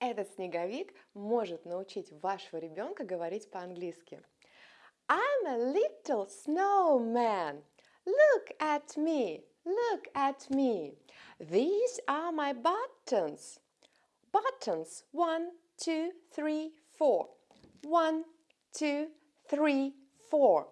Этот снеговик может научить вашего ребенка говорить по-английски. I'm a little snowman. Look at me. Look at me. These are my buttons. Buttons. One, two, three, four. One, two, three, four.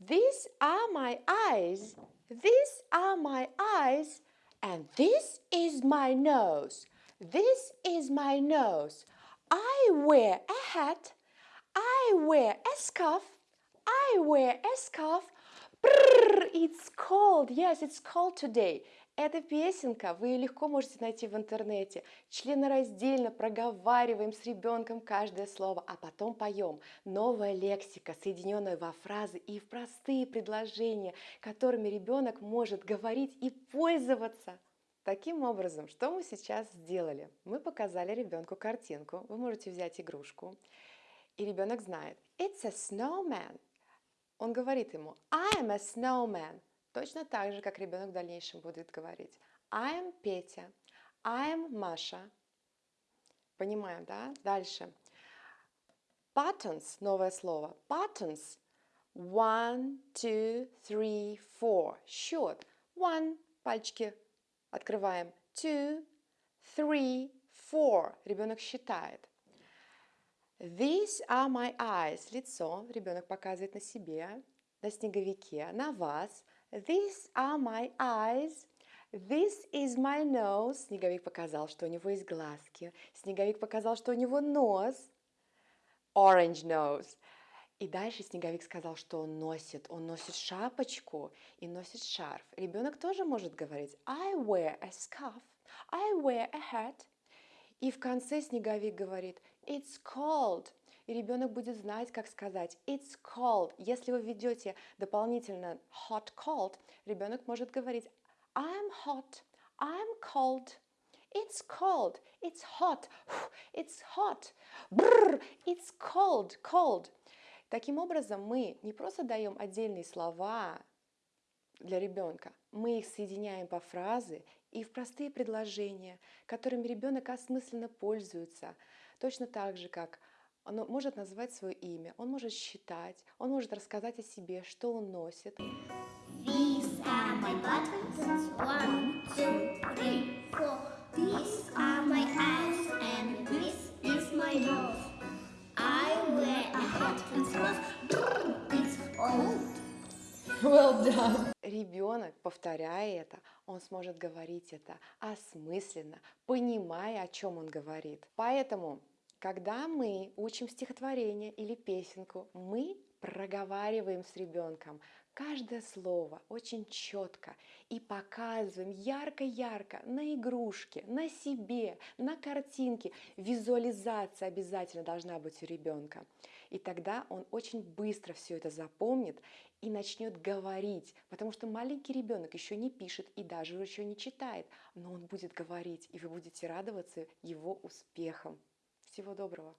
These are my eyes. These are my eyes. And this is my nose. This is my nose. I wear a hat. I wear a scarf. I wear a scarf. Brrr, it's cold. Yes, it's cold today. Эта песенка вы легко можете найти в интернете. Членораздельно проговариваем с ребенком каждое слово, а потом поем. Новая лексика, соединенная во фразы и в простые предложения, которыми ребенок может говорить и пользоваться. Таким образом, что мы сейчас сделали? Мы показали ребенку картинку. Вы можете взять игрушку, и ребенок знает. It's a snowman. Он говорит ему I'm a snowman. Точно так же, как ребенок в дальнейшем будет говорить. I'm Петя. I'm Маша. Понимаем, да? Дальше. Buttons, новое слово. Buttons. One, two, three, four. Счет. One, пальчики открываем. Two, three, four. Ребенок считает. These are my eyes. Лицо. Ребенок показывает на себе, на снеговике, на вас. These are my eyes. This is my nose. Снеговик показал, что у него есть глазки. Снеговик показал, что у него нос. Orange nose. И дальше Снеговик сказал, что он носит. Он носит шапочку и носит шарф. Ребенок тоже может говорить I wear a scarf. I wear a hat. И в конце Снеговик говорит It's cold. И ребенок будет знать, как сказать It's cold. Если вы введете дополнительно hot, cold, ребенок может говорить I'm hot, I'm cold. It's cold, it's hot, it's hot, Brr, it's cold, cold. Таким образом, мы не просто даем отдельные слова для ребенка, мы их соединяем по фразы и в простые предложения, которыми ребенок осмысленно пользуется, точно так же, как он может назвать свое имя, он может считать, он может рассказать о себе, что он носит. These Well done. Ребенок, повторяя это, он сможет говорить это осмысленно, понимая, о чем он говорит. Поэтому когда мы учим стихотворение или песенку, мы проговариваем с ребенком каждое слово очень четко и показываем ярко-ярко на игрушке, на себе, на картинке. Визуализация обязательно должна быть у ребенка. И тогда он очень быстро все это запомнит и начнет говорить, потому что маленький ребенок еще не пишет и даже еще не читает, но он будет говорить, и вы будете радоваться его успехам. Всего доброго!